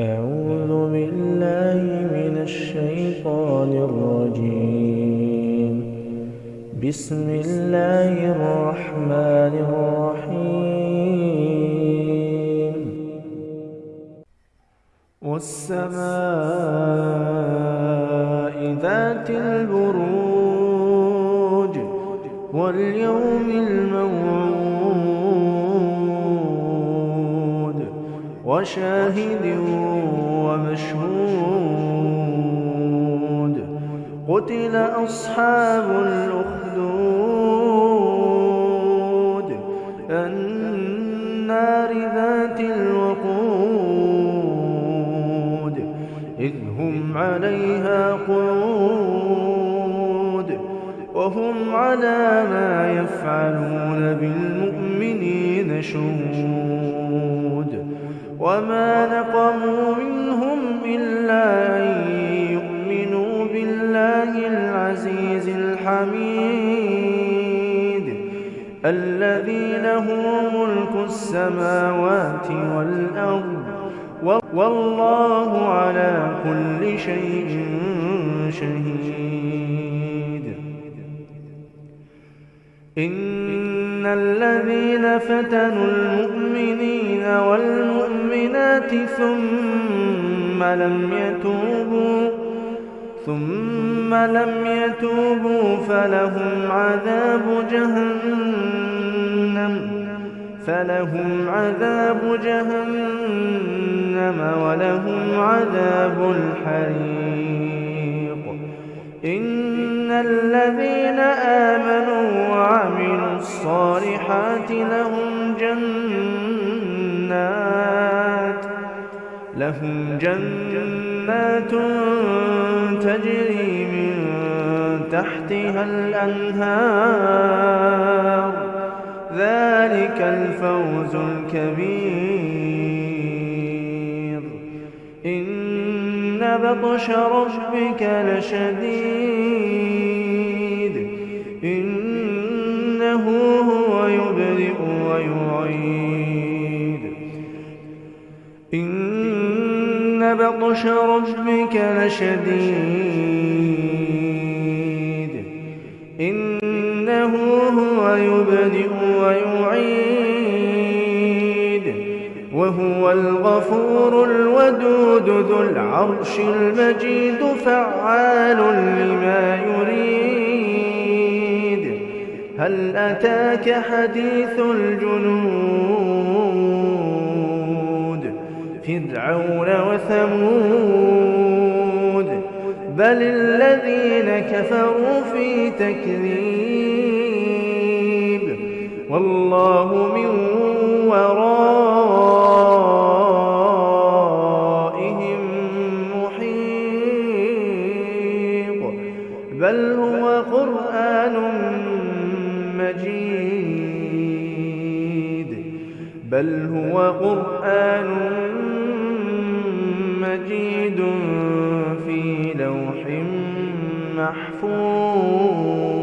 أعوذ بالله من الشيطان الرجيم. بسم الله الرحمن الرحيم. والسماء ذات البروج واليوم الموعود وشاهد ومشهود. قتل أصحاب الأخدود. النار ذات الوقود. إذ هم عليها قعود. وهم على ما يفعلون بالمؤمنين شهود. وما نقموا منهم إلا أن يؤمنوا بالله العزيز الحميد الذي له ملك السماوات والأرض والله على كل شيء شهيد. إن الذين فتنوا المؤمنين ثم لم يتوبوا ثم لم يتوبوا فلهم عذاب جهنم فلهم عذاب جهنم ولهم عذاب الحريق. إن الذين آمنوا وعملوا الصالحات لهم جنات لهم جنات تجري من تحتها الأنهار. ذلك الفوز الكبير. إن بطش ربك لشديد. إنه هو يبدئ ويعيد. إن بطش ربك لشديد. إنه هو يبدئ ويعيد. وهو الغفور الودود ذو العرش المجيد فعال لما يريد. هل أتاك حديث الجنود؟ فرعون وثمود بل الذين كفروا في تكذيب. والله من ورائهم محيط. بل هو قرآن مجيد. بل هو قرآن مجيد مجيد في لوح محفوظ.